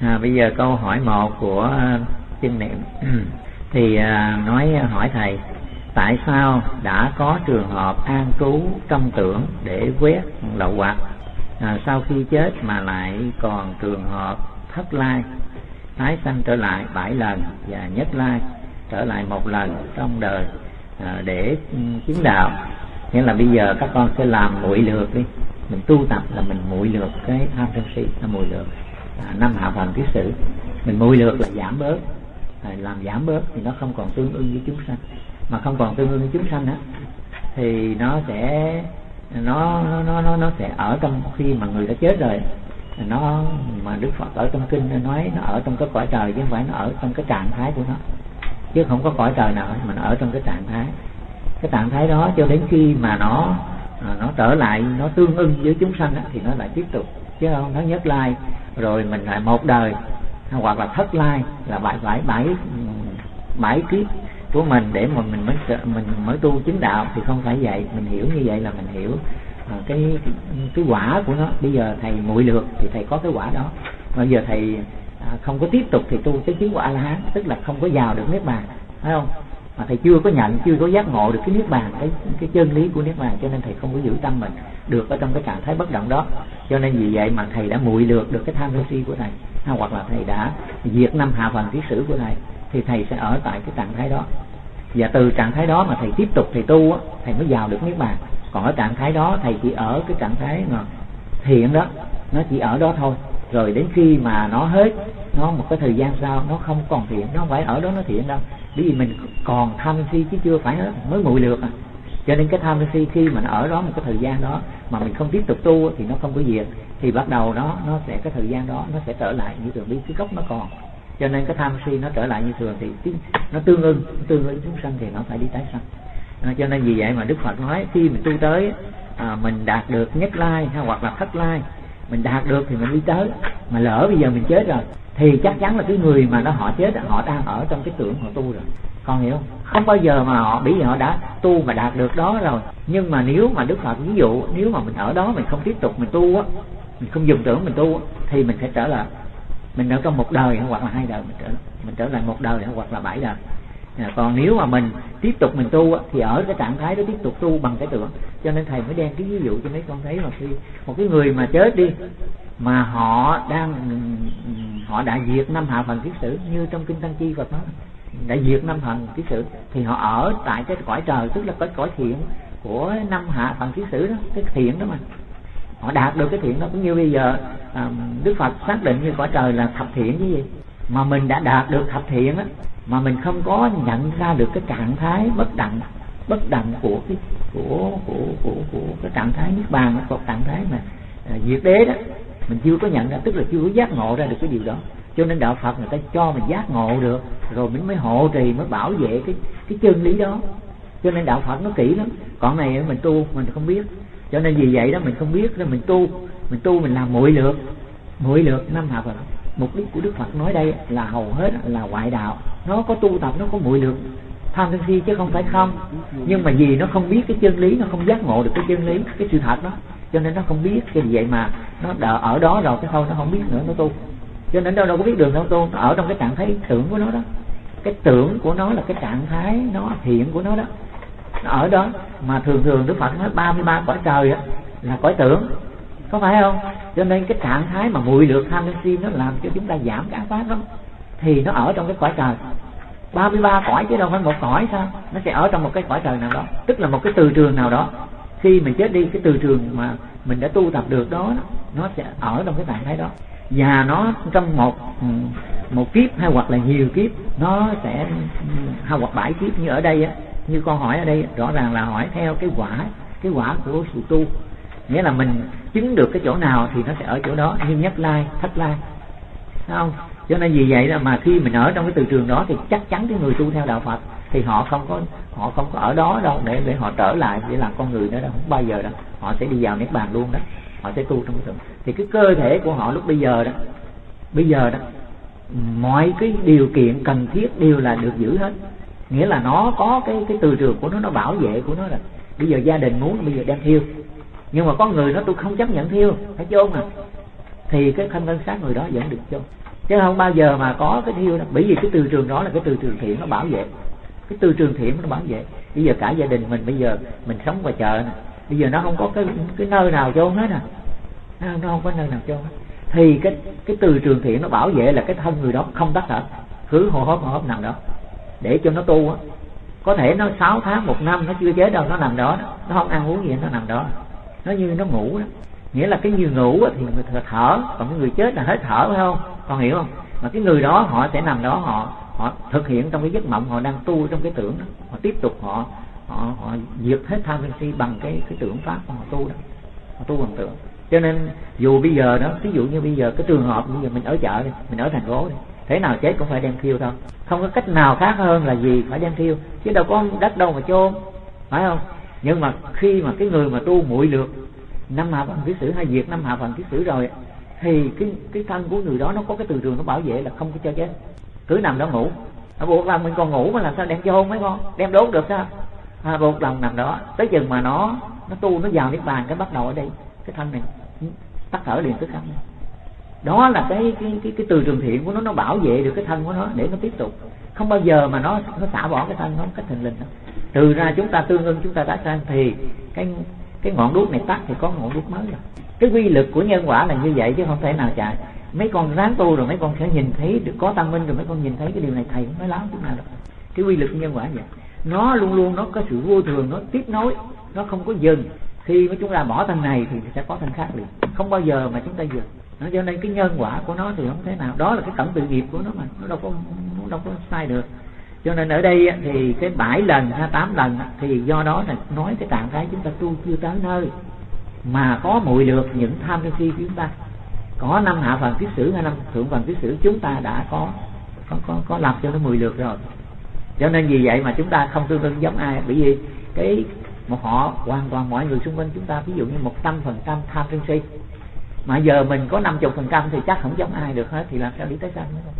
à, bây giờ câu hỏi một của à, kinh niệm. Thì à, nói à, hỏi thầy tại sao đã có trường hợp an trú trong tưởng để quét lậu hoặc? À, sau khi chết mà lại còn trường hợp thất lai tái sanh trở lại bảy lần và nhất lai trở lại một lần trong đời à, để ừ, chứng đạo. Nghĩa là bây giờ các con sẽ làm muội lược đi. Mình tu tập là mình muội lược cái tham sân si là muội lược à, năm hạ phần kiết sử. Mình mùi lược là giảm bớt. À, làm giảm bớt thì nó không còn tương ưng với chúng sanh. Mà không còn tương ưng với chúng sanh á thì nó sẽ nó nó nó nó sẽ ở trong khi mà người đã chết rồi. Nó mà đức phật ở trong kinh nói nó ở trong cái cõi trời chứ không phải nó ở trong cái trạng thái của nó. Chứ không có cõi trời nào mà nó ở trong cái trạng thái. Cái trạng thái đó cho đến khi mà nó à, nó trở lại nó tương ưng với chúng sanh á, thì nó lại tiếp tục. Chứ không nó nhất lai rồi mình lại một đời. Hoặc là thất lai, là bảy bảy bảy bảy kiếp của mình để mà mình mới mình mới tu chứng đạo thì không phải vậy. Mình hiểu như vậy là mình hiểu à, cái cái quả của nó. Bây giờ thầy muội được thì thầy có cái quả đó. Bây giờ thầy à, không có tiếp tục thì tu cái chứng quả a la hán, tức là không có vào được niết bàn, phải không? Mà thầy chưa có nhận chưa có giác ngộ được cái niết bàn cái cái chân lý của niết bàn cho nên thầy không có giữ tâm mình được ở trong cái trạng thái bất động đó. Cho nên vì vậy mà thầy đã muội lược được cái tham sân si của thầy à, hoặc là thầy đã diệt năm hạ phần ký sử của thầy thì thầy sẽ ở tại cái trạng thái đó. Và từ trạng thái đó mà thầy tiếp tục thầy tu á, thầy mới vào được niết bàn. Còn ở trạng thái đó thầy chỉ ở cái trạng thái mà thiện đó nó chỉ ở đó thôi. Rồi đến khi mà nó hết nó một cái thời gian sau nó không còn thiện nó không phải ở đó nó thiện đâu bởi vì mình còn tham si chứ chưa phải hết mới nguội được à. Cho nên cái tham si khi mà nó ở đó một cái thời gian đó mà mình không tiếp tục tu thì nó không có diệt thì bắt đầu nó nó sẽ cái thời gian đó nó sẽ trở lại như thường đi cái gốc nó còn. Cho nên cái tham si nó trở lại như thường thì nó tương ưng tương ưng chúng sanh thì nó phải đi tái sanh. À, cho nên vì vậy mà đức phật nói khi mình tu tới à, mình đạt được nhất lai hay hoặc là thất lai mình đạt được thì mình đi tới. Mà lỡ bây giờ mình chết rồi thì chắc chắn là cái người mà nó họ chết họ đang ở trong cái tưởng họ tu rồi. Con hiểu không? Không bao giờ mà họ bị họ đã tu mà đạt được đó rồi. Nhưng mà nếu mà đức phật ví dụ nếu mà mình ở đó mình không tiếp tục mình tu á mình không dùng tưởng mình tu á, thì mình sẽ trở lại. Mình ở trong một đời hoặc là hai đời mình trở mình trở lại một đời hoặc là bảy đời à, còn nếu mà mình tiếp tục mình tu thì ở cái trạng thái đó tiếp tục tu bằng cái tưởng. Cho nên thầy mới đem cái ví dụ cho mấy con thấy mà khi một cái người mà chết đi mà họ đang họ đã diệt năm hạ phần kiết sử như trong kinh tăng chi Phật nói đã diệt năm phần kiết sử thì họ ở tại cái cõi trời tức là cái cõi thiện của năm hạ phần kiết sử đó cái thiện đó mà. Họ đạt được cái thiện đó cũng như bây giờ à, Đức Phật xác định như cõi trời là thập thiện cái gì. Mà mình đã đạt được thập thiện á mà mình không có nhận ra được cái trạng thái bất đẳng bất đẳng của cái của của của của cái trạng thái niết bàn hoặc trạng thái mà à, diệt đế đó. Mình chưa có nhận ra tức là chưa có giác ngộ ra được cái điều đó. Cho nên đạo Phật người ta cho mình giác ngộ được rồi mình mới hộ trì mới bảo vệ cái cái chân lý đó. Cho nên đạo Phật nó kỹ lắm. Còn này mình tu mình không biết. Cho nên vì vậy đó mình không biết nên mình tu. Mình tu mình làm muội lượt muội lượt năm hạ đó mục đích của Đức Phật nói đây là hầu hết là ngoại đạo. Nó có tu tập, nó có muội được tham sân si chứ không phải không. Nhưng mà vì nó không biết cái chân lý, nó không giác ngộ được cái chân lý, cái sự thật đó, cho nên nó không biết cái vậy mà nó đỡ, ở đó rồi cái thôi nó không biết nữa, nó tu. Cho nên đâu đâu có biết đường đâu tu, nó ở trong cái trạng thái tưởng của nó đó. Cái tưởng của nó là cái trạng thái nó hiện của nó đó. Nó ở đó, mà thường thường đức phật nói 33 cõi trời á, là cõi tưởng có phải không? Cho nên cái trạng thái mà mùi được tham sân si nó làm cho chúng ta giảm cái ác pháp đó thì nó ở trong cái cõi trời. 33 cõi chứ đâu phải một cõi sao? Nó sẽ ở trong một cái cõi trời nào đó. Tức là một cái từ trường nào đó. Khi mình chết đi, cái từ trường mà mình đã tu tập được đó, nó sẽ ở trong cái trạng thái đó. Và nó trong một ừ, một kiếp hay hoặc là nhiều kiếp, nó sẽ, hay hoặc bảy kiếp như ở đây á, như con hỏi ở đây, rõ ràng là hỏi theo cái quả cái quả của sự tu nghĩa là mình chứng được cái chỗ nào thì nó sẽ ở chỗ đó. Như nhất lai thất lai Thấy không? Cho nên vì vậy là mà khi mình ở trong cái từ trường đó thì chắc chắn cái người tu theo đạo Phật thì họ không có, họ không có ở đó đâu để để họ trở lại để làm con người nữa đâu. Không bao giờ đâu. Họ sẽ đi vào niết bàn luôn đó. Họ sẽ tu trong cái thường thì cái cơ thể của họ lúc bây giờ đó, bây giờ đó, mọi cái điều kiện cần thiết đều là được giữ hết. Nghĩa là nó có cái cái từ trường của nó nó bảo vệ của nó rồi. Bây giờ gia đình muốn, bây giờ đem thiêu nhưng mà có người nó tôi không chấp nhận thiêu phải chôn à. Thì cái thân thân xác người đó vẫn được chôn. Chứ không bao giờ mà có cái thiêu đó bởi vì cái từ trường đó là cái từ trường thiện, nó bảo vệ. Cái từ trường thiện nó bảo vệ. Bây giờ cả gia đình mình bây giờ, mình sống ngoài chợ nè. Bây giờ nó không có cái cái nơi nào chôn hết à. Nó không có nơi nào chôn hết. Thì cái cái từ trường thiện nó bảo vệ là cái thân người đó không tắt thở cứ hô hấp hô hấp nằm đó. Để cho nó tu á. Có thể nó 6 tháng, một năm nó chưa chết đâu, nó nằm đó. Nó không ăn uống gì, nó nằm đó nó như nó ngủ đó nghĩa là cái người ngủ thì người thở, còn cái người chết là hết thở, phải không? Con hiểu không? Mà cái người đó, họ sẽ nằm đó, họ họ thực hiện trong cái giấc mộng, họ đang tu trong cái tưởng đó. Họ tiếp tục họ họ họ diệt hết tham sân si bằng cái cái tưởng pháp mà họ tu đó. Họ tu bằng tưởng. Cho nên, dù bây giờ đó ví dụ như bây giờ cái trường hợp bây giờ mình ở chợ đi, mình ở thành phố đi, thế nào chết cũng phải đem thiêu thôi. Không có cách nào khác hơn là gì phải đem thiêu, chứ đâu có đất đâu mà chôn, phải không? Nhưng mà khi mà cái người mà tu muội được năm hạ phần ký sử hay diệt năm hạ phần ký sử rồi thì cái cái thân của người đó nó có cái từ trường nó bảo vệ là không có cho chết. Cứ nằm đó ngủ. À, buộc lòng mình còn ngủ mà làm sao đem chôn mấy con? Đem đốt được sao? À, buộc lòng nằm đó. Tới chừng mà nó nó tu nó vào niết bàn cái bắt đầu ở đây cái thân này tắt thở liền tức khắc đó là cái cái cái cái từ trường thiện của nó nó bảo vệ được cái thân của nó, để nó tiếp tục. Không bao giờ mà nó nó xả bỏ cái thân nó một cách thình linh đó từ ra chúng ta tương ưng, chúng ta đã sang thì cái cái ngọn đuốc này tắt thì có ngọn đuốc mới rồi. Cái quy lực của nhân quả là như vậy chứ không thể nào chạy. Mấy con ráng tu rồi mấy con sẽ nhìn thấy được, có tăng minh rồi mấy con nhìn thấy cái điều này, thầy cũng nói láo chút nào đâu. Cái quy lực của nhân quả vậy. Nó luôn luôn, nó có sự vô thường, nó tiếp nối, nó không có dừng. Khi mà chúng ta bỏ thân này thì sẽ có thân khác liền. Không bao giờ mà chúng ta dừng nó cho nên cái nhân quả của nó thì không thế nào. Đó là cái tổng tự nghiệp của nó mà, nó đâu có, nó đâu có sai được. Cho nên ở đây thì cái bảy lần hay tám lần thì do đó là nói cái trạng thái chúng ta tu chưa tới nơi mà có mùi được những tham sân si của chúng ta. Có năm hạ phần kiết sử hay năm thượng phần kiết sử, chúng ta đã có có có có làm cho nó mùi lượt rồi. Cho nên vì vậy mà chúng ta không tương đương giống ai. Bởi vì cái một họ hoàn toàn mọi người xung quanh chúng ta, ví dụ như một trăm phần trăm tham sân si mà giờ mình có năm chục phần trăm thì chắc không giống ai được hết, thì làm sao đi tới sanh nữa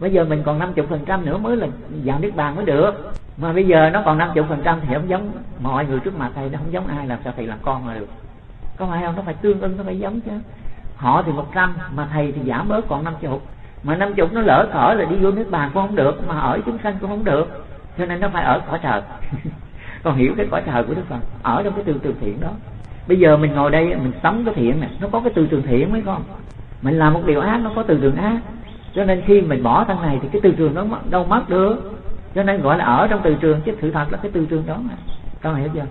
bây giờ mình còn năm chục phần trăm nữa mới là vào nước bàn mới được. Mà bây giờ nó còn năm chục phần trăm thì không giống mọi người trước mặt thầy, nó không giống ai, làm sao thầy làm con mà được. Có phải không? Nó phải tương ưng, nó phải giống chứ. Họ thì một trăm, mà thầy thì giảm bớt còn năm chục mà năm chục nó lỡ cỡ là đi vô nước bàn cũng không được, mà ở chúng sanh cũng không được. Cho nên nó phải ở cõi trời. Còn hiểu cái cõi trời của đức phật, ở trong cái tương tương thiện đó bây giờ mình ngồi đây mình sống cái thiện này nó có cái tư trường thiện mấy con mình làm một điều ác nó có từ trường ác. Cho nên khi mình bỏ thân này thì cái từ trường nó đâu mất được. Cho nên gọi là ở trong từ trường chứ sự thật là cái từ trường đó mà. Con hiểu chưa?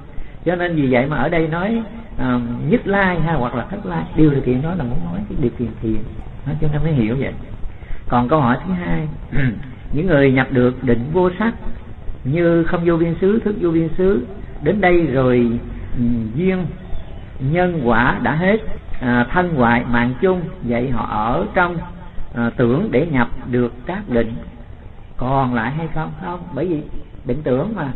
Cho nên vì vậy mà ở đây nói uh, nhất lai hay hoặc là thất lai điều điều kiện đó là muốn nói cái điều kiện thiện. Nó cho nên mới hiểu vậy. Còn câu hỏi thứ hai những người nhập được định vô sắc như không vô biên xứ thức vô biên xứ đến đây rồi um, duyên nhân quả đã hết à, thân ngoại mạng chung vậy họ ở trong à, tưởng để nhập được các định. Còn lại hay không? Không bởi vì định tưởng mà.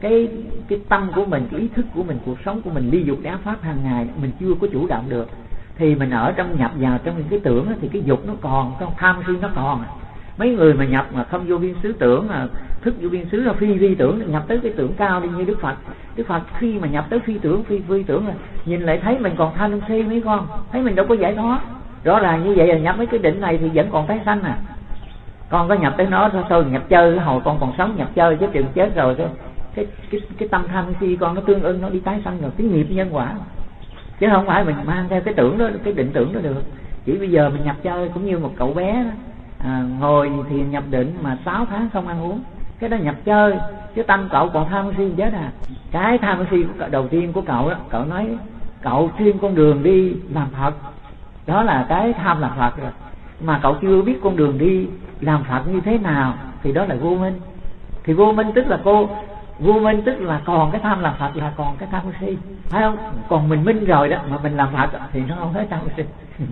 Cái cái tâm của mình cái ý thức của mình cuộc sống của mình ly dục đá pháp hàng ngày mình chưa có chủ động được thì mình ở trong nhập vào trong những cái tưởng thì cái dục nó còn trong tham si nó còn à mấy người mà nhập mà không vô biên xứ tưởng mà thức vô biên xứ là phi vi tưởng nhập tới cái tưởng cao đi như đức phật. Đức phật khi mà nhập tới phi tưởng phi phi tưởng là nhìn lại thấy mình còn tham si mấy con thấy mình đâu có giải thoát. Rõ ràng như vậy là nhập mấy cái định này thì vẫn còn tái sanh à. Con có nhập tới nó thôi thôi nhập chơi hồi con còn sống nhập chơi chứ chừng chết rồi cái cái cái, cái tâm tham si con nó tương ưng nó đi tái sanh rồi cái nghiệp nhân quả. Chứ không phải mình mang theo cái tưởng đó cái định tưởng đó được. Chỉ bây giờ mình nhập chơi cũng như một cậu bé đó, à, ngồi thì nhập định mà 6 tháng không ăn uống. Cái đó nhập chơi chứ tâm cậu còn tham si chết à. Cái tham si đầu tiên của cậu đó cậu nói cậu chuyên con đường đi làm phật. Đó là cái tham làm phật rồi. Mà cậu chưa biết con đường đi làm phật như thế nào thì đó là vô minh. Thì vô minh tức là cô vô minh tức là còn cái tham làm phật là còn cái tham si. Phải không? Còn mình minh rồi đó mà mình làm phật thì nó không hết tham si.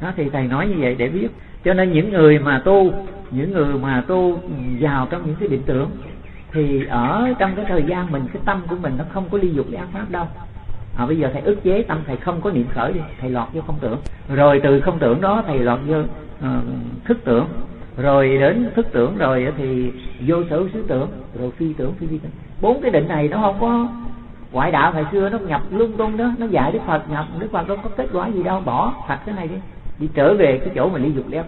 Nó thì thầy nói như vậy để biết cho nên những người mà tu những người mà tu vào trong những cái định tưởng thì ở trong cái thời gian mình cái tâm của mình nó không có ly dục cái ác pháp đâu. À, bây giờ thầy ức chế tâm thầy không có niệm khởi đi thầy lọt vô không tưởng. Rồi từ không tưởng đó thầy lọt vô uh, thức tưởng. Rồi đến thức tưởng rồi thì vô sở xứ tưởng rồi phi tưởng phi phi tưởng. Bốn cái định này nó không có ngoại đạo ngày xưa nó nhập lung tung đó nó dạy đức phật nhập đức phật đâu có kết quả gì đâu bỏ thật cái này đi đi trở về cái chỗ mà ly dục ly á,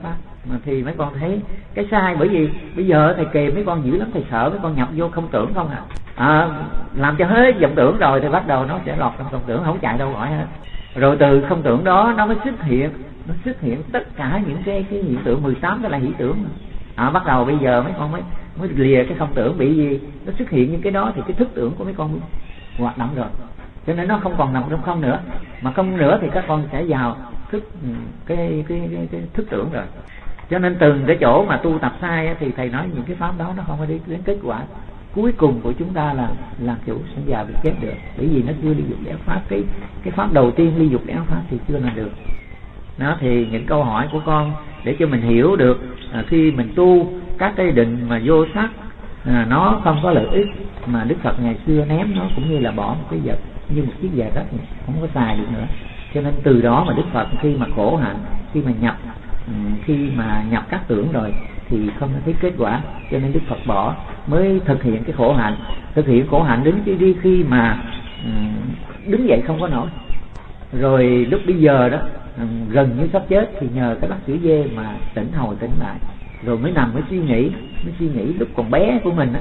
mà thì mấy con thấy cái sai bởi vì bây giờ thầy kề mấy con dữ lắm thầy sợ mấy con nhập vô không tưởng không à, à làm cho hết vọng tưởng rồi thì bắt đầu nó sẽ lọt trong vọng tưởng không chạy đâu gọi hết. Rồi từ không tưởng đó nó mới xuất hiện nó xuất hiện tất cả những cái cái hiện tượng 18 cái là hiện tưởng. À, bắt đầu bây giờ mấy con mới mới lìa cái không tưởng bị gì? Nó xuất hiện những cái đó thì cái thức tưởng của mấy con hoạt động rồi. Cho nên nó không còn nằm trong không nữa. Mà không nữa thì các con sẽ vào thức ừ, cái cái, cái, cái thức tưởng rồi. Cho nên từng cái chỗ mà tu tập sai thì thầy nói những cái pháp đó nó không có đi đến kết quả. Cuối cùng của chúng ta là làm chủ sinh già bị chết được. Bởi vì nó chưa ly dục để pháp. Cái cái pháp đầu tiên ly dục để pháp thì chưa làm được. Nó thì những câu hỏi của con để cho mình hiểu được à, khi mình tu các cái định mà vô sắc à, nó không có lợi ích mà đức phật ngày xưa ném nó cũng như là bỏ một cái vật như một chiếc giày đất không có xài được nữa cho nên từ đó mà đức phật khi mà khổ hạnh, khi mà nhập ừ, khi mà nhập các tưởng rồi thì không thấy kết quả. Cho nên đức phật bỏ, mới thực hiện cái khổ hạnh. Thực hiện khổ hạnh đến khi đi khi mà ừ, đứng dậy không có nổi. Rồi lúc bây giờ đó ừ, gần như sắp chết thì nhờ cái bác sĩ dê mà tỉnh hồi tỉnh lại. Rồi mới nằm mới suy nghĩ, mới suy nghĩ lúc còn bé của mình á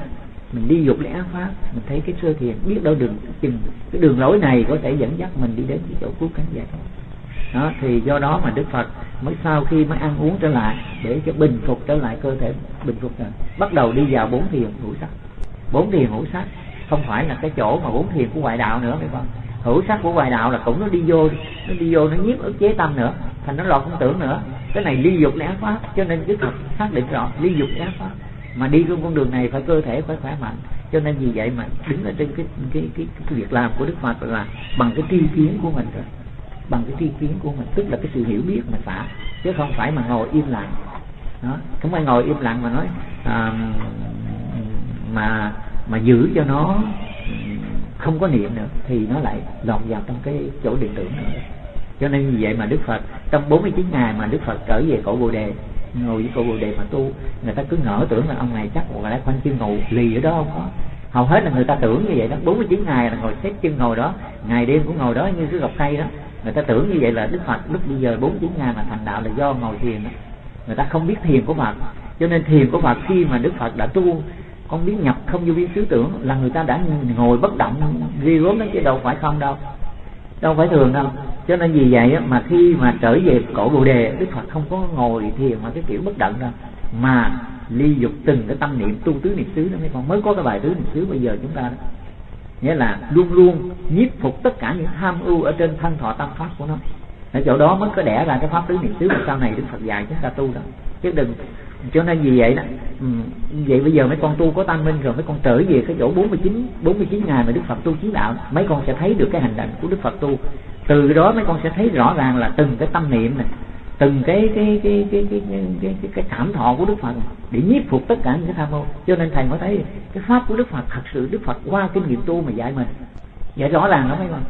mình đi dục lẽ pháp, mình thấy cái sơ thiền biết đâu đường, chừng cái đường lối này có thể dẫn dắt mình đi đến cái chỗ cứu cánh giải đó, thì do đó mà đức phật mới sau khi mới ăn uống trở lại để cho bình phục trở lại cơ thể, bình phục rồi bắt đầu đi vào bốn thiền hữu sắc. Bốn thiền hữu sắc không phải là cái chỗ mà bốn thiền của ngoại đạo nữa, phải không? Hữu sắc của ngoại đạo là cũng nó đi vô, nó đi vô nó nhiếp ức chế tâm nữa, thành nó lọt không tưởng nữa. Cái này ly dục lẽ pháp, cho nên đức phật xác định rõ, ly dục lẽ pháp mà đi trên con đường này phải cơ thể phải khỏe mạnh. Cho nên vì vậy mà đứng ở trên cái cái cái, cái việc làm của đức phật là bằng cái tri kiến của mình rồi bằng cái tri kiến của mình. Tức là cái sự hiểu biết mà xả. Chứ không phải mà ngồi im lặng. Đó. Không phải ngồi im lặng mà nói à, mà mà giữ cho nó không có niệm nữa thì nó lại lọt vào trong cái chỗ điện tưởng nữa. Cho nên vì vậy mà đức phật trong 49 ngày mà đức phật trở về cổ bồ đề ngồi với cô bồ đề mà tu. Người ta cứ ngỡ tưởng là ông này chắc một lẽ khoanh chân ngồi lì ở đó không có. Hầu hết là người ta tưởng như vậy đó. 49 ngày là ngồi xếp chân ngồi đó. Ngày đêm cũng ngồi đó như cái gọc cây đó. Người ta tưởng như vậy là đức phật lúc bây giờ 49 ngày mà thành đạo là do ngồi thiền đó. Người ta không biết thiền của phật. Cho nên thiền của phật khi mà đức phật đã tu, con biết nhập không vô biên xứ tưởng là người ta đã ngồi bất động, ghi gốm đến chứ đâu phải không đâu. Đâu phải thường đâu cho nên vì vậy mà khi mà trở về cổ bồ đề, đức phật không có ngồi thiền mà cái kiểu bất động đâu. Mà ly dục từng cái tâm niệm, tu tứ niệm xứ đó, mấy con mới có cái bài tứ niệm xứ bây giờ chúng ta đó. Nghĩa là luôn luôn nhiếp phục tất cả những tham ưu ở trên thân thọ tâm pháp của nó. Ở chỗ đó mới có đẻ ra cái pháp tứ niệm xứ, mà sau này đức phật dạy chúng ta tu đó. Chứ đừng, cho nên vì vậy đó vậy bây giờ mấy con tu có tâm minh rồi, mấy con trở về cái chỗ 49 49 ngày mà Đức Phật tu chí đạo, mấy con sẽ thấy được cái hành động của Đức Phật tu từ đó mấy con sẽ thấy rõ ràng là từng cái tâm niệm này từng cái cái cái cái cái cái, cái, cái, cái cảm thọ của Đức Phật để nhiếp phục tất cả những cái tham ô. Cho nên thầy mới thấy cái pháp của Đức Phật thật sự Đức Phật qua kinh nghiệm tu mà dạy mình. Dạy rõ ràng lắm mấy con.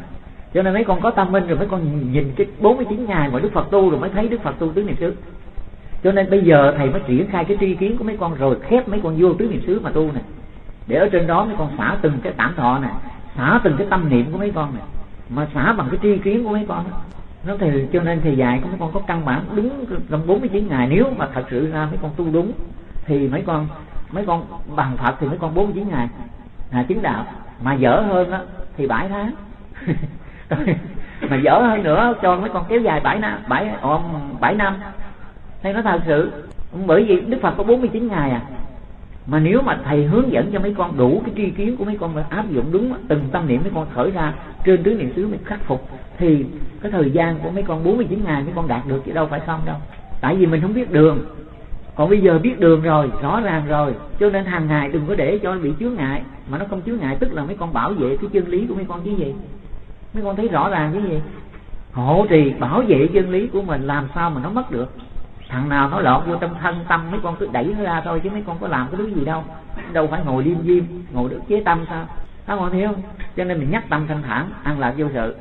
Cho nên mấy con có tâm minh rồi mấy con nhìn cái 49 ngày mà Đức Phật tu rồi mới thấy Đức Phật tu tứ niệm xứ. Cho nên bây giờ thầy mới triển khai cái tri kiến của mấy con rồi khép mấy con vô tứ niệm xứ mà tu này. Để ở trên đó mấy con xả từng cái cảm thọ này xả từng cái tâm niệm của mấy con này mà xả bằng cái tri kiến của mấy con nó thì, cho nên thầy dạy của mấy con có căn bản đúng trong 49 ngày. Nếu mà thật sự ra mấy con tu đúng, thì mấy con mấy con bằng Phật thì mấy con 49 ngày. Là chứng đạo. Mà dở hơn đó thì bảy tháng. Mà dở hơn nữa, cho mấy con kéo dài bảy năm 7 7 năm. Thầy nói thật sự? Bởi vì đức phật có 49 ngày à mà nếu mà thầy hướng dẫn cho mấy con đủ cái tri kiến của mấy con mà áp dụng đúng từng tâm niệm mấy con khởi ra trên tứ niệm xứ mình khắc phục, thì cái thời gian của mấy con 49 ngày mấy con đạt được chứ đâu phải không đâu. Tại vì mình không biết đường. Còn bây giờ biết đường rồi, rõ ràng rồi. Cho nên hàng ngày đừng có để cho bị chướng ngại. Mà nó không chướng ngại, tức là mấy con bảo vệ cái chân lý của mấy con chứ gì? Mấy con thấy rõ ràng chứ gì? Hộ trì bảo vệ chân lý của mình làm sao mà nó mất được? Thằng nào nó lọt vô trong thân, tâm mấy con cứ đẩy nó ra thôi, chứ mấy con có làm cái thứ gì đâu. Đâu phải ngồi liêm diêm ngồi được chế tâm sao? Các con thấy không cho nên mình nhắc tâm thanh thản ăn lạc vô sự.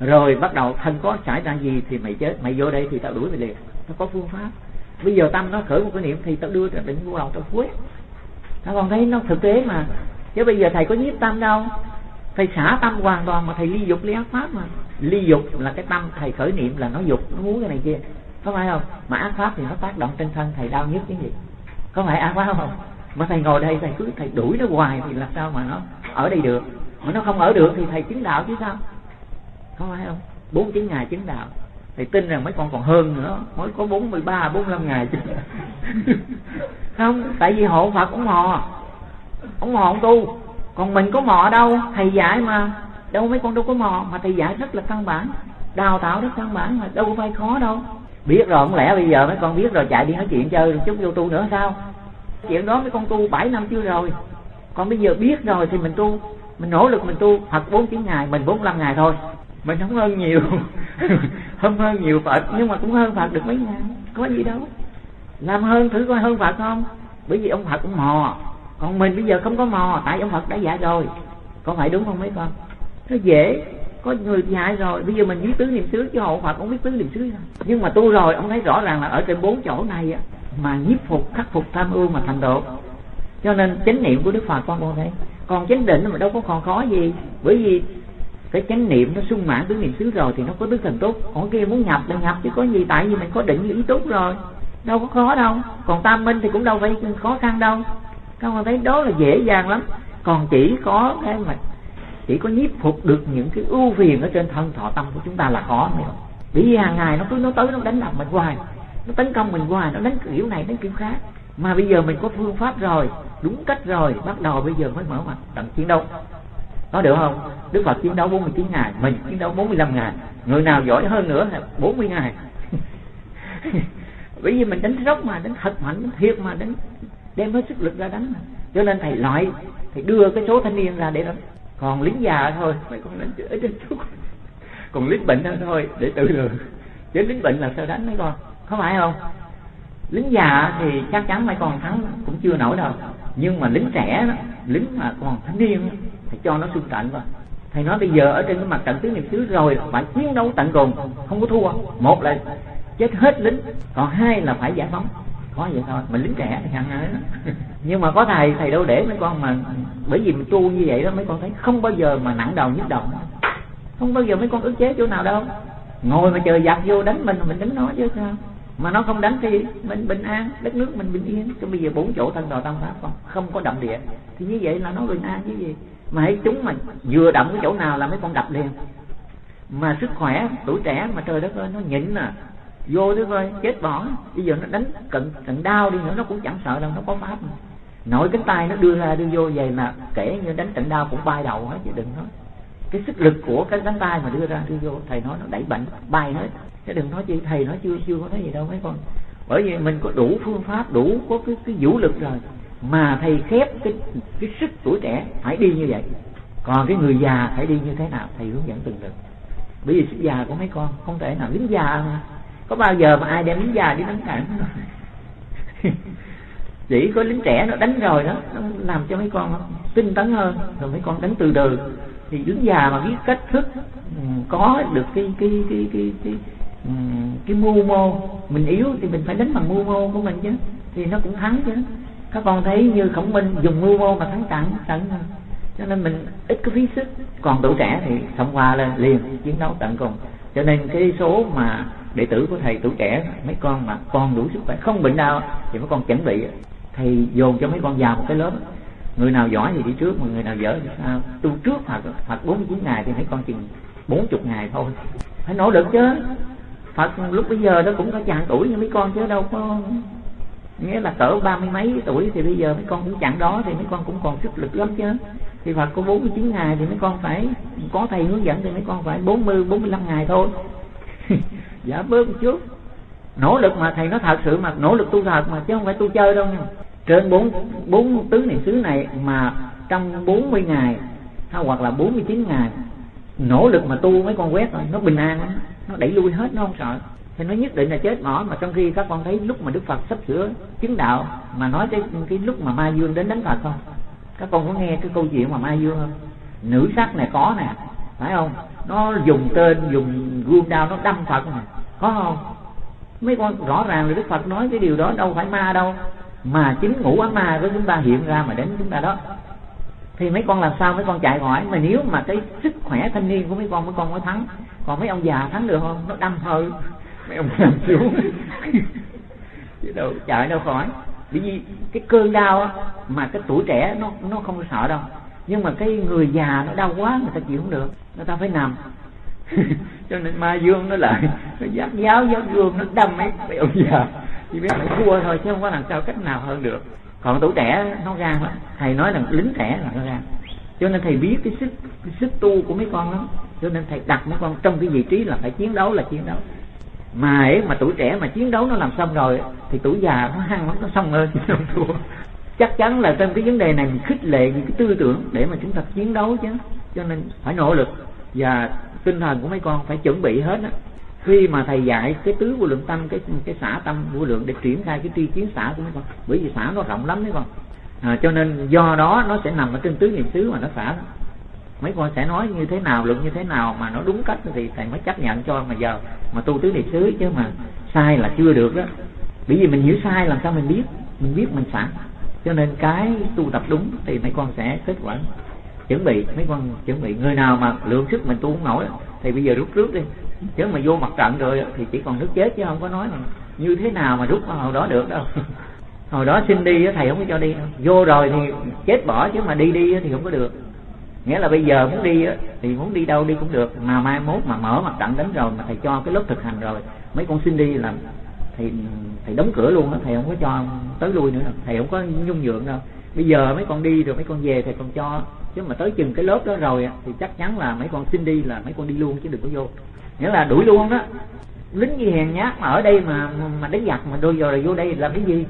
Rồi bắt đầu thân có xảy ra gì thì mày chết, mày vô đây thì tao đuổi mày liền. Nó có phương pháp. Bây giờ tâm nó khởi một cái niệm thì tao đưa ra định vô đầu tao quét các con thấy nó thực tế mà. Chứ bây giờ thầy có nhiếp tâm đâu. Thầy xả tâm hoàn toàn mà thầy ly dục ly ác pháp mà. Ly dục là cái tâm thầy khởi niệm là nó dục, nó muốn cái này kia có phải không? Mà ác pháp thì nó tác động trên thân thầy đau nhất cái gì? Có phải ác pháp không? Mà thầy ngồi đây, thầy cứ, thầy đuổi nó hoài thì làm sao mà nó ở đây được? Mà nó không ở được thì thầy chứng đạo chứ sao? Có phải không? Bốn chín ngày chứng đạo. Thầy tin rằng mấy con còn hơn nữa. Mới có bốn mươi ba, bốn năm ngày chứ không, tại vì hộ phật cũng mò ông mò ông tu. Còn mình có mò đâu? Thầy dạy mà. Đâu mấy con đâu có mò, mà thầy dạy rất là căn bản. Đào tạo rất căn bản mà, đâu có phải khó đâu biết rồi không lẽ bây giờ mấy con biết rồi chạy đi nói chuyện chơi chút vô tu nữa sao? Chuyện đó mấy con tu bảy năm chưa rồi. Còn bây giờ biết rồi thì mình tu mình nỗ lực mình tu Phật bốn chín ngày mình bốn năm ngày thôi. Mình không hơn nhiều. Không hơn nhiều Phật. Nhưng mà cũng hơn Phật được mấy ngày có gì đâu. Làm hơn thử coi hơn Phật không? Bởi vì ông Phật cũng mò. Còn mình bây giờ không có mò tại ông Phật đã dạy rồi. Có phải đúng không mấy con? Nó dễ có người hại rồi? Bây giờ mình biết tứ niệm xứ, chứ hộ Phật cũng biết tứ niệm xứ rồi nhưng mà tu rồi, ông thấy rõ ràng là ở trên bốn chỗ này á, mà nhiếp phục, khắc phục tham ưu mà thành độ. Cho nên chánh niệm của đức phật con con thấy còn chánh định mà đâu có còn khó gì. Bởi vì cái chánh niệm nó sung mãn tứ niệm xứ rồi thì nó có tứ thần tốt còn kia muốn nhập là nhập chứ có gì, tại vì mình có định lý tốt rồi. Đâu có khó đâu. Còn tam minh thì cũng đâu phải khó khăn đâu. Các con thấy đó là dễ dàng lắm. Còn chỉ có cái mà chỉ có nhiếp phục được những cái ưu phiền ở trên thân thọ tâm của chúng ta là khó này bởi vì hàng ngày nó cứ, nó tới, nó đánh đập mình hoài. Nó tấn công mình hoài, nó đánh kiểu này, đánh kiểu khác. Mà bây giờ mình có phương pháp rồi, đúng cách rồi, bắt đầu bây giờ mới mở mặt. Tận chiến đấu. Có được không? Đức phật chiến đấu 49 ngày, mình chiến đấu 45 ngày. Người nào giỏi hơn nữa là 40 ngày. Bởi vì mình đánh rốc mà, đánh thật mạnh, đánh thiệt mà, đánh đem hết sức lực ra đánh mà. cho nên thầy loại, thầy đưa cái số thanh niên ra để đánh còn lính già thôi mấy con đánh ở trên chút còn lính bệnh thôi để tự lường. Chứ lính bệnh là sao đánh mấy con? Có phải không? Lính già thì chắc chắn mấy con thắng cũng chưa nổi đâu. Nhưng mà lính trẻ đó, lính mà còn thanh niên thì cho nó xung trận vào thầy nói bây giờ ở trên cái mặt trận tứ niệm xứ rồi phải chiến đấu tận cùng không có thua. Một là chết hết lính còn hai là phải giải phóng có vậy thôi. Mình lính trẻ thì hẳn ấy nhưng mà có thầy thầy đâu để mấy con mà, bởi vì mình tu như vậy đó, mấy con thấy không bao giờ mà nặng đầu nhức đầu. Không bao giờ mấy con ức chế chỗ nào đâu. Ngồi mà chờ giặc vô đánh mình mình đánh nó chứ sao. Mà nó không đánh thì mình bình an, đất nước mình bình yên. Chứ bây giờ bốn chỗ thân đồ tam pháp không không có động địa. Thì như vậy là nó bình an chứ gì. Mà hãy chúng mà vừa động cái chỗ nào là mấy con đập liền. Mà sức khỏe tuổi trẻ mà trời đất ơi, nó nhịn à vô thế coi, chết bỏ. Bây giờ nó đánh cận cận đau đi nữa, nó cũng chẳng sợ đâu, nó có pháp mà. nội cánh tay nó đưa ra, đưa vô vậy mà kể như đánh cận đau cũng bay đầu hết chứ, đừng nói. Cái sức lực của cái cánh tay mà đưa ra, đưa vô, thầy nói nó đẩy bệnh, bay hết. Chứ đừng nói chi thầy nói chưa chưa có thấy gì đâu mấy con. Bởi vì mình có đủ phương pháp, đủ có cái cái vũ lực rồi, mà thầy khép cái cái sức tuổi trẻ, phải đi như vậy. Còn cái người già phải đi như thế nào, thầy hướng dẫn từng được. Bởi vì sức già của mấy con không thể nào, lính già mà có bao giờ mà ai đem lính già đi đánh cản chỉ có lính trẻ nó đánh rồi đó nó làm cho mấy con tinh tấn hơn. Rồi mấy con đánh từ từ. Thì lính già mà biết cách thức ừ, có được cái cái cái cái cái, cái, cái mưu mô mình yếu thì mình phải đánh bằng mưu mô của mình chứ. Thì nó cũng thắng chứ. Các con thấy như khổng minh dùng mưu mô mà thắng trận trận cho nên mình ít có phí sức. Còn tuổi trẻ thì thông qua lên liền chiến đấu tận cùng. Cho nên cái số mà đệ tử của thầy tuổi trẻ, mấy con mà con đủ sức khỏe không bệnh nào, thì mấy con chuẩn bị. Thầy dồn cho mấy con vào một cái lớp. Người nào giỏi thì đi trước, mà người nào dở thì sao? Tu trước hoặc hoặc bốn chín ngày thì mấy con chừng bốn chục ngày thôi. Phải nỗ lực chứ. Phật lúc bây giờ nó cũng có chàng tuổi như mấy con chứ, đâu có nghĩa là cỡ ba mươi mấy tuổi thì bây giờ mấy con cũng chặn đó thì mấy con cũng còn sức lực lắm chứ. Thì Phật có 49 ngày thì mấy con phải có thầy hướng dẫn thì mấy con phải 40 45 ngày thôi. giả bớt một chút. Nỗ lực mà thầy nói thật sự mà nỗ lực tu thật mà chứ không phải tu chơi đâu nha. Trên bốn bốn tứ niệm xứ này mà trong 40 ngày hay hoặc là 49 ngày nỗ lực mà tu mấy con quét rồi nó bình an lắm, nó đẩy lui hết nó không sợ. Thì nó nhất định là chết bỏ mà trong khi các con thấy lúc mà đức phật sắp sửa chứng đạo mà nói cái cái lúc mà ma dương đến đánh phật không? Các con có nghe cái câu chuyện mà ma dương không? Nữ sắc này có nè phải không? Nó dùng tên dùng gươm đao nó đâm phật nè có không? Mấy con rõ ràng là đức phật nói cái điều đó đâu phải ma đâu. Mà chính ngũ ám ma của chúng ta hiện ra mà đến chúng ta đó. Thì mấy con làm sao? Mấy con chạy khỏi. Mà nếu mà cái sức khỏe thanh niên của mấy con mấy con mới thắng. Còn mấy ông già thắng được không? Nó đâm hơi mấy ông nằm xuống. Chứ đâu, chạy đâu khỏi. Bởi vì cái cơn đau á, mà cái tuổi trẻ nó nó không sợ đâu. Nhưng mà cái người già nó đau quá, người ta chịu không được. Người ta phải nằm. cho nên ma dương nó lại, nó giác giáo giáo dương nó đâm mấy mấy ông già, chỉ biết phải thua thôi, chứ không có làm sao cách nào hơn được. Còn tuổi trẻ nó gan lắm thầy nói là lính trẻ là nó gan cho nên thầy biết cái sức cái sức tu của mấy con lắm. Cho nên thầy đặt mấy con trong cái vị trí là phải chiến đấu, là chiến đấu. Mà ấy mà tuổi trẻ mà chiến đấu nó làm xong rồi, thì tuổi già nó hăng lắm, nó xong hơn nó không thua. Chắc chắn là trong cái vấn đề này mình khích lệ những cái tư tưởng để mà chúng ta chiến đấu chứ. Cho nên phải nỗ lực. Và tinh thần của mấy con phải chuẩn bị hết á. Khi mà thầy dạy cái tứ vô lượng tâm cái cái xã tâm vô lượng để triển khai cái tri kiến xã của mấy con bởi vì xã nó rộng lắm mấy con. À, cho nên do đó nó sẽ nằm ở trên tứ niệm xứ mà nó xả. Mấy con sẽ nói như thế nào luận như thế nào mà nó đúng cách thì thầy mới chấp nhận cho mà giờ mà tu tứ niệm xứ chứ mà sai là chưa được đó. Bởi vì mình hiểu sai làm sao mình biết mình biết mình sẵn cho nên cái tu tập đúng thì mấy con sẽ kết quả chuẩn bị, mấy con chuẩn bị. Người nào mà lượng sức mình tu không nổi, thì bây giờ rút trước đi. Chứ mà vô mặt trận rồi thì chỉ còn nước chết chứ không có nói là như thế nào mà rút vào hồi đó được đâu. Hồi đó xin đi thầy không có cho đi đâu. vô rồi thì chết bỏ chứ mà đi đi thì không có được. Nghĩa là bây giờ muốn đi thì muốn đi đâu đi cũng được. Mà mai mốt mà mở mặt trận đến rồi mà thầy cho cái lớp thực hành rồi, mấy con xin đi là thì thầy đóng cửa luôn đó thầy không có cho tới lui nữa đâu. Thầy không có nhung nhượng đâu. Bây giờ mấy con đi rồi mấy con về thầy còn cho chứ mà tới chừng cái lớp đó rồi thì chắc chắn là mấy con xin đi là mấy con đi luôn chứ đừng có vô. Nghĩa là đuổi luôn đó. Lính gì hèn nhát mà ở đây mà mà đánh giặc mà đôi giờ là vô đây làm cái gì?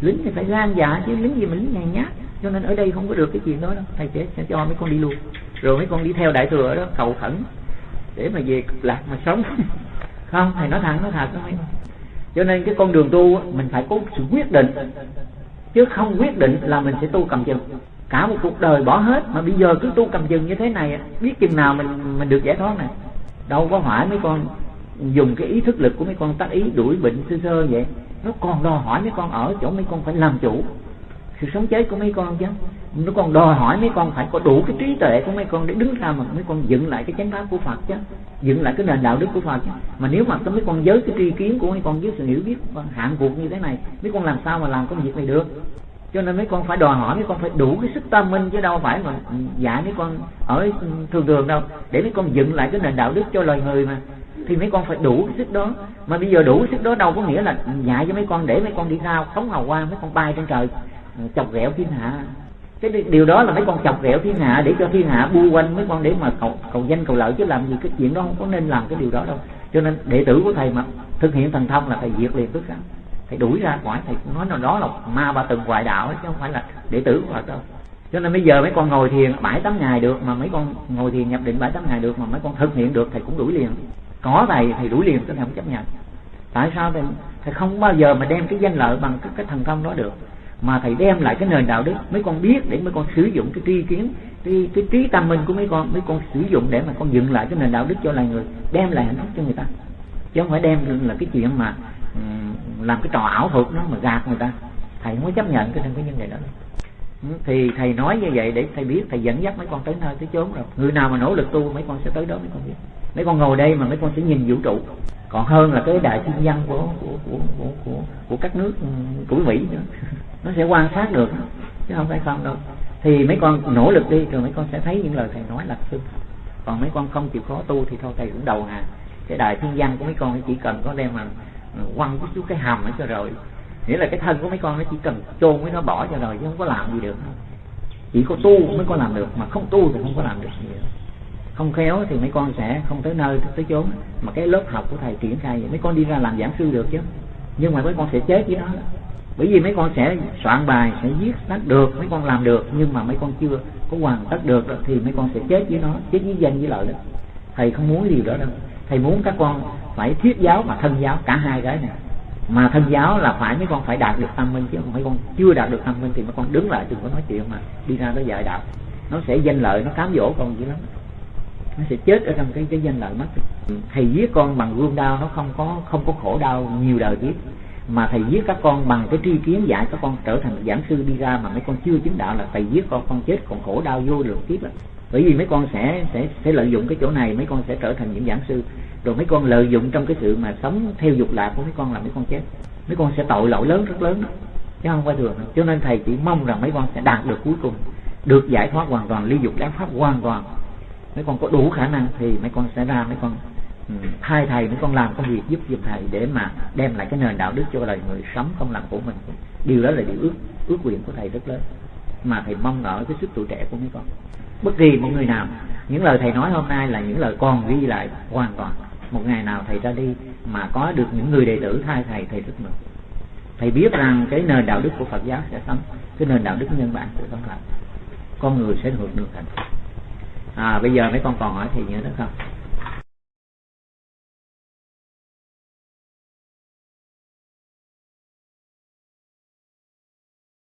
Lính thì phải gan dạ chứ lính gì mà lính hèn nhát. Cho nên ở đây không có được cái chuyện đó đâu. Thầy sẽ, sẽ cho mấy con đi luôn. Rồi mấy con đi theo đại thừa đó cầu khẩn để mà về cực lạc mà sống. Không thầy nói thẳng nói thật thôi cho nên cái con đường tu mình phải có sự quyết định. Chứ không quyết định là mình sẽ tu cầm chừng cả một cuộc đời bỏ hết mà bây giờ cứ tu cầm chừng như thế này biết chừng nào mình mình được giải thoát này đâu có hỏi mấy con dùng cái ý thức lực của mấy con tác ý đuổi bệnh sơ sơ vậy nó còn đòi hỏi mấy con ở chỗ mấy con phải làm chủ sự sống chết của mấy con chứ nó còn đòi hỏi mấy con phải có đủ cái trí tuệ của mấy con để đứng ra mà mấy con dựng lại cái chánh pháp của Phật chứ dựng lại cái nền đạo đức của Phật chứ mà nếu mà mấy con giới cái tri kiến của mấy con với sự hiểu biết hạn cuộc như thế này mấy con làm sao mà làm công việc này được cho nên mấy con phải đòi hỏi, mấy con phải đủ cái sức tâm minh chứ đâu phải mà dạy mấy con ở thường thường đâu. Để mấy con dựng lại cái nền đạo đức cho loài người mà. Thì mấy con phải đủ cái sức đó. Mà bây giờ đủ cái sức đó đâu có nghĩa là dạy cho mấy con, để mấy con đi sao phóng hào quang mấy con bay trên trời ờ, chọc ghẹo thiên hạ. Cái điều đó là mấy con chọc ghẹo thiên hạ để cho thiên hạ bu quanh mấy con để mà cầu cầu danh, cầu lợi chứ làm gì, cái chuyện đó không có nên làm cái điều đó đâu. Cho nên đệ tử của thầy mà thực hiện thần thông là thầy diệt liền tất cả thầy đuổi ra khỏi thầy nói là đó là ma ba từng ngoại đạo chứ không phải là đệ tử của Phật đâu. Cho nên bây giờ mấy con ngồi thiền bảy tám ngày được mà mấy con ngồi thiền nhập định bảy tám ngày được mà mấy con thực hiện được thầy cũng đuổi liền. Có thầy thì đuổi liền tôi không chấp nhận. Tại sao thầy, thầy không bao giờ mà đem cái danh lợi bằng cái, cái thần thông đó được? Mà thầy đem lại cái nền đạo đức mấy con biết để mấy con sử dụng cái tri kiến cái, cái trí tâm minh của mấy con mấy con sử dụng để mà con dựng lại cái nền đạo đức cho loài người đem lại hạnh phúc cho người ta. Chứ không phải đem là cái chuyện mà làm cái trò ảo thuật nó mà gạt người ta. Thầy không có chấp nhận cái cái nhân đề đó. Ừ, thì thầy nói như vậy để thầy biết thầy dẫn dắt mấy con tới nơi tới chốn rồi. Người nào mà nỗ lực tu mấy con sẽ tới đó mấy con biết. Mấy con ngồi đây mà mấy con sẽ nhìn vũ trụ. Còn hơn là cái đại thiên văn của của của của của, của các nước ừ, của mỹ nữa. Nó sẽ quan sát được chứ không phải không đâu. Thì mấy con nỗ lực đi rồi mấy con sẽ thấy những lời thầy nói là sự còn mấy con không chịu khó tu thì thôi thầy cũng đầu hàng. Cái đại thiên văn của mấy con chỉ cần có đem mà quăng cái chú cái hầm ấy cho rồi. Nghĩa là cái thân của mấy con nó chỉ cần chôn với nó bỏ cho rồi, chứ không có làm gì được. Chỉ có tu mới có làm được, mà không tu thì không có làm được gì được. Không khéo thì mấy con sẽ không tới nơi tới chốn. Mà cái lớp học của thầy triển khai vậy, mấy con đi ra làm giảng sư được chứ. Nhưng mà mấy con sẽ chết với nó bởi vì mấy con sẽ soạn bài, sẽ viết tắt được, mấy con làm được. Nhưng mà mấy con chưa có hoàn tất được thì mấy con sẽ chết với nó, chết với danh với lợi đó. Thầy không muốn điều đó đâu. Thầy muốn các con phải thiết giáo và thân giáo, cả hai cái này. Mà thân giáo là phải mấy con phải đạt được tâm minh, chứ không mấy con chưa đạt được tâm minh thì mấy con đứng lại đừng có nói chuyện mà đi ra đó dạy đạo. Nó sẽ danh lợi, nó cám dỗ con dữ lắm. Nó sẽ chết ở trong cái cái danh lợi mất. Thầy giết con bằng gươm đao nó không có không có khổ đau nhiều đời kiếp. Mà thầy giết các con bằng cái tri kiến dạy các con trở thành giảng sư đi ra mà mấy con chưa chứng đạo là thầy giết con con chết còn khổ đau vô lượng kiếp lắm bởi vì mấy con sẽ sẽ sẽ lợi dụng cái chỗ này, mấy con sẽ trở thành những giảng sư rồi mấy con lợi dụng trong cái sự mà sống theo dục lạc của mấy con là mấy con chết. Mấy con sẽ tội lỗi lớn, rất lớn đó. Chứ không phải thường cho nên thầy chỉ mong rằng mấy con sẽ đạt được cuối cùng, được giải thoát hoàn toàn, ly dục giác pháp hoàn toàn. Mấy con có đủ khả năng thì mấy con sẽ ra, mấy con ừ, thay thầy, mấy con làm công việc giúp giùm thầy để mà đem lại cái nền đạo đức cho đời người sống không làm của mình. Điều đó là điều ước ước nguyện của thầy rất lớn. Mà thầy mong ở cái sức tuổi trẻ của mấy con. Bất kỳ một người nào, những lời thầy nói hôm nay là những lời còn ghi lại hoàn toàn một ngày nào thầy ra đi mà có được những người đệ tử thay thầy thầy rất mừng. Thầy biết rằng cái nền đạo đức của Phật giáo sẽ sống, cái nền đạo đức nhân bản của tâm lạc con người sẽ hưởng được hạnh phúc. À bây giờ mấy con còn hỏi thì nhớ đó không?